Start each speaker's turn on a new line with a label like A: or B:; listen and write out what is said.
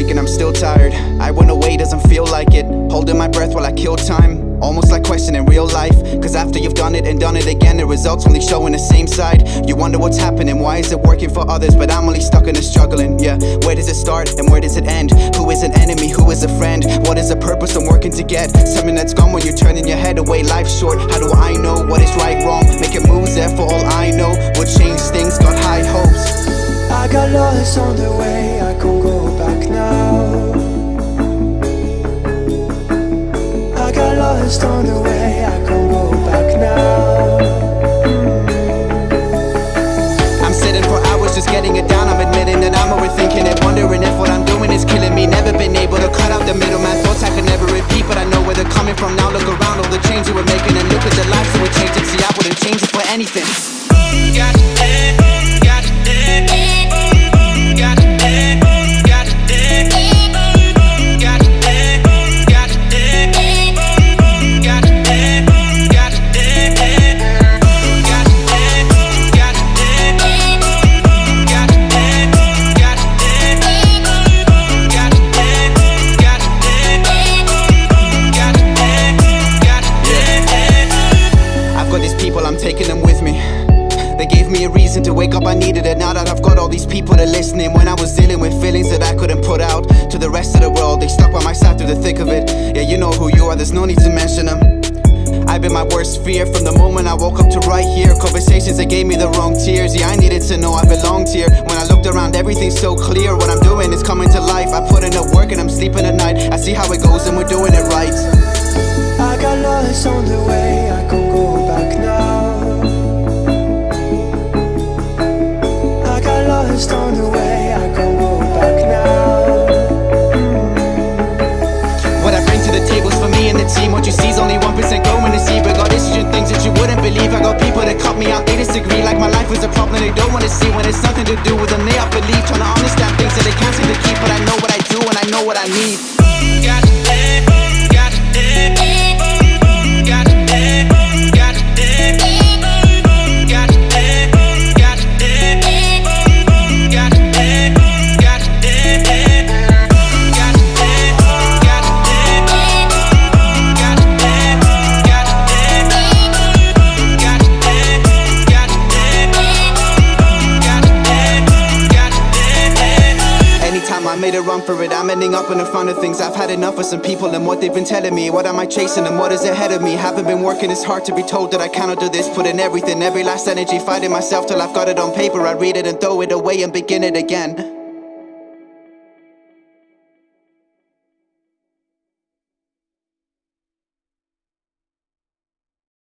A: break and I'm still tired. I went away, doesn't feel like it. Holding my breath while I kill time. Almost like questioning real life. Cause after you've done it and done it again The results only showing the same side. You wonder what's happening, why is it working for others? But I'm only stuck in the struggling, yeah. Where does it start and where does it end? Who is an enemy, who is a friend? What is the purpose I'm working to get? Something that's gone when you're turning your head away. Life's short, how do I know what is right, wrong? Making moves there for all I know. Will change things, got high hopes.
B: I got lost on the way, I
A: I'm sitting for hours just getting it down. I'm admitting Reason to wake up, I needed it. Now that I've got all these people that listening When I was dealing with feelings that I couldn't put out To the rest of the world, they stuck by my side through the thick of it. Yeah, you know who you are, there's no need to mention them I've been my worst fear from the moment I woke up to right here. Conversations that gave me the wrong tears. Yeah, I needed to know I belonged here. When I looked around, everything's so clear. What I'm doing is coming to life. I put in the work and I'm sleeping at night. I see how it goes and we're doing it right problem they don't wanna see When it's nothing to do with them, they up believe Trying to understand things that they can't seem to keep But I know what I do and I know what I need.
C: Got
A: made a run for it, I'm ending up in the front of things. I've had enough of some people and what they've been telling me. What am I chasing and what is ahead of me? Haven't been working, it's hard to be told that I cannot do this. Put in everything, every last energy, fighting myself till I've got it on paper. I read it and throw it away and begin it again